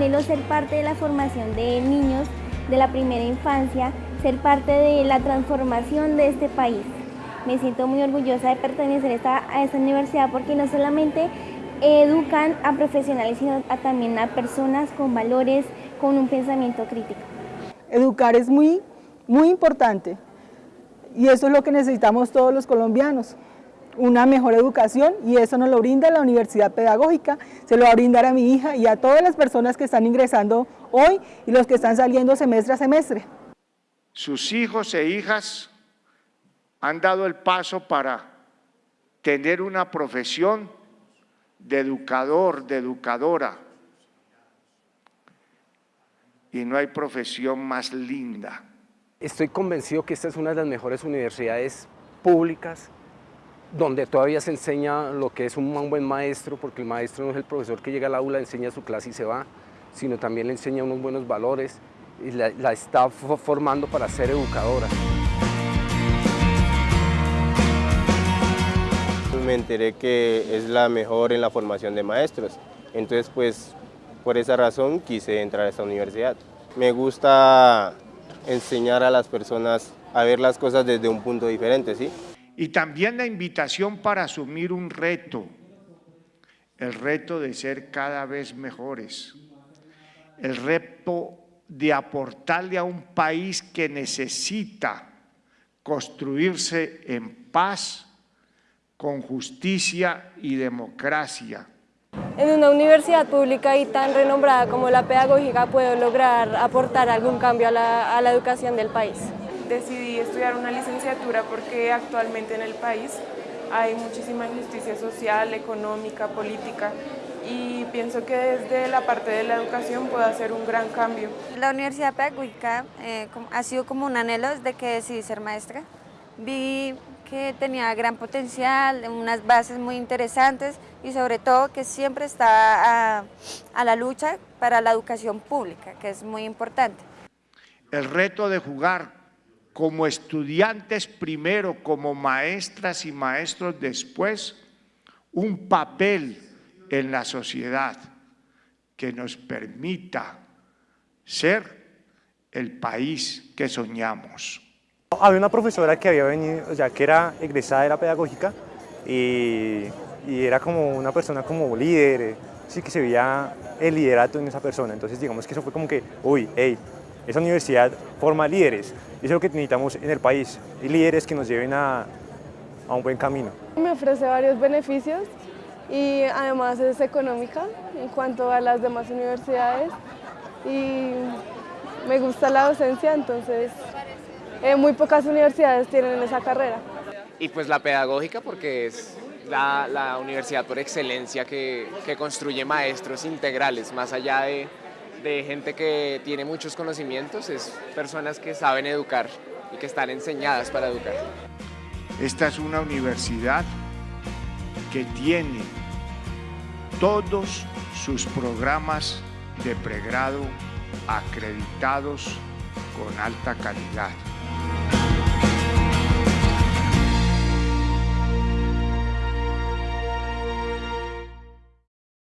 anhelo ser parte de la formación de niños de la primera infancia, ser parte de la transformación de este país. Me siento muy orgullosa de pertenecer a esta, a esta universidad porque no solamente educan a profesionales, sino también a personas con valores, con un pensamiento crítico. Educar es muy, muy importante y eso es lo que necesitamos todos los colombianos una mejor educación y eso nos lo brinda la Universidad Pedagógica, se lo va a brindar a mi hija y a todas las personas que están ingresando hoy y los que están saliendo semestre a semestre. Sus hijos e hijas han dado el paso para tener una profesión de educador, de educadora. Y no hay profesión más linda. Estoy convencido que esta es una de las mejores universidades públicas donde todavía se enseña lo que es un buen maestro, porque el maestro no es el profesor que llega al aula, enseña su clase y se va, sino también le enseña unos buenos valores y la, la está formando para ser educadora. Me enteré que es la mejor en la formación de maestros, entonces pues por esa razón quise entrar a esta universidad. Me gusta enseñar a las personas a ver las cosas desde un punto diferente, ¿sí? Y también la invitación para asumir un reto, el reto de ser cada vez mejores, el reto de aportarle a un país que necesita construirse en paz, con justicia y democracia. En una universidad pública y tan renombrada como la pedagógica puedo lograr aportar algún cambio a la, a la educación del país decidí estudiar una licenciatura porque actualmente en el país hay muchísima injusticia social, económica, política y pienso que desde la parte de la educación puedo hacer un gran cambio. La Universidad Pedagógica eh, ha sido como un anhelo desde que decidí ser maestra. Vi que tenía gran potencial, unas bases muy interesantes y sobre todo que siempre está a, a la lucha para la educación pública, que es muy importante. El reto de jugar como estudiantes primero, como maestras y maestros después, un papel en la sociedad que nos permita ser el país que soñamos. Había una profesora que había venido, o sea, que era egresada de la pedagógica y, y era como una persona como líder, sí que se veía el liderato en esa persona, entonces digamos que eso fue como que, uy, hey, esa universidad forma líderes, y eso es lo que necesitamos en el país, y líderes que nos lleven a, a un buen camino. Me ofrece varios beneficios y además es económica en cuanto a las demás universidades y me gusta la docencia, entonces eh, muy pocas universidades tienen esa carrera. Y pues la pedagógica porque es la, la universidad por excelencia que, que construye maestros integrales, más allá de de gente que tiene muchos conocimientos, es personas que saben educar y que están enseñadas para educar. Esta es una universidad que tiene todos sus programas de pregrado acreditados con alta calidad.